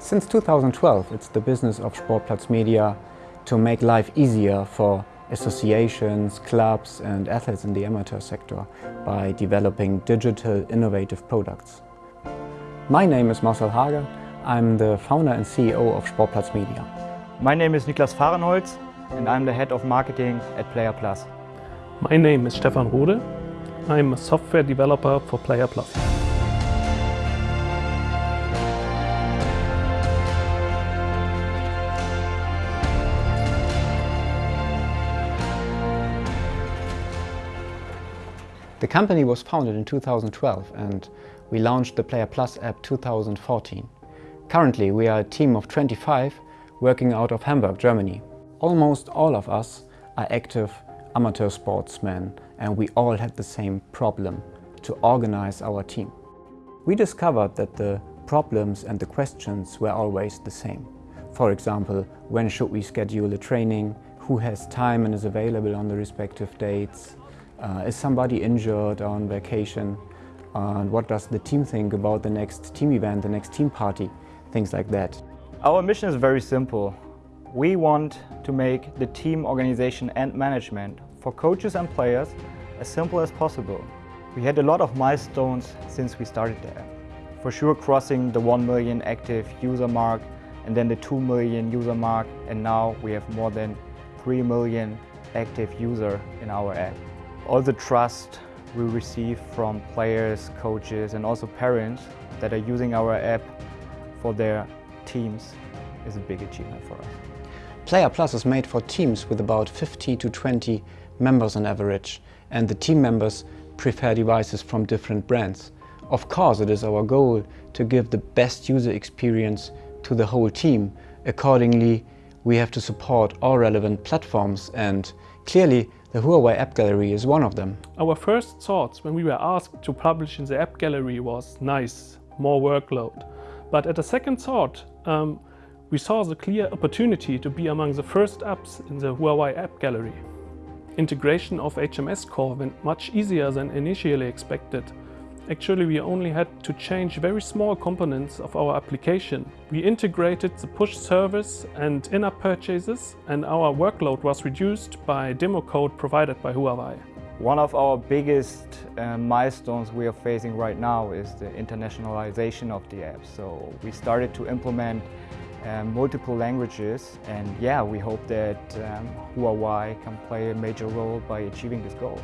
Since 2012, it's the business of Sportplatz Media to make life easier for associations, clubs and athletes in the amateur sector by developing digital innovative products. My name is Marcel Hager. I'm the founder and CEO of Sportplatz Media. My name is Niklas Fahrenholz and I'm the head of marketing at Player Plus. My name is Stefan Rode. I'm a software developer for Player Plus. The company was founded in 2012 and we launched the Player Plus app 2014. Currently we are a team of 25 working out of Hamburg, Germany. Almost all of us are active amateur sportsmen and we all had the same problem to organize our team. We discovered that the problems and the questions were always the same. For example, when should we schedule a training, who has time and is available on the respective dates, uh, is somebody injured on vacation? And what does the team think about the next team event, the next team party? Things like that. Our mission is very simple. We want to make the team organization and management for coaches and players as simple as possible. We had a lot of milestones since we started there. For sure crossing the 1 million active user mark and then the 2 million user mark and now we have more than 3 million active user in our app all the trust we receive from players, coaches and also parents that are using our app for their teams is a big achievement for us. Player Plus is made for teams with about 50 to 20 members on average and the team members prefer devices from different brands. Of course it is our goal to give the best user experience to the whole team. Accordingly we have to support all relevant platforms and clearly the Huawei App Gallery is one of them. Our first thoughts when we were asked to publish in the App Gallery was nice, more workload. But at a second thought, um, we saw the clear opportunity to be among the first apps in the Huawei App Gallery. Integration of HMS Core went much easier than initially expected Actually, we only had to change very small components of our application. We integrated the push service and in-app purchases and our workload was reduced by demo code provided by Huawei. One of our biggest uh, milestones we are facing right now is the internationalization of the app. So we started to implement um, multiple languages and yeah, we hope that um, Huawei can play a major role by achieving this goal.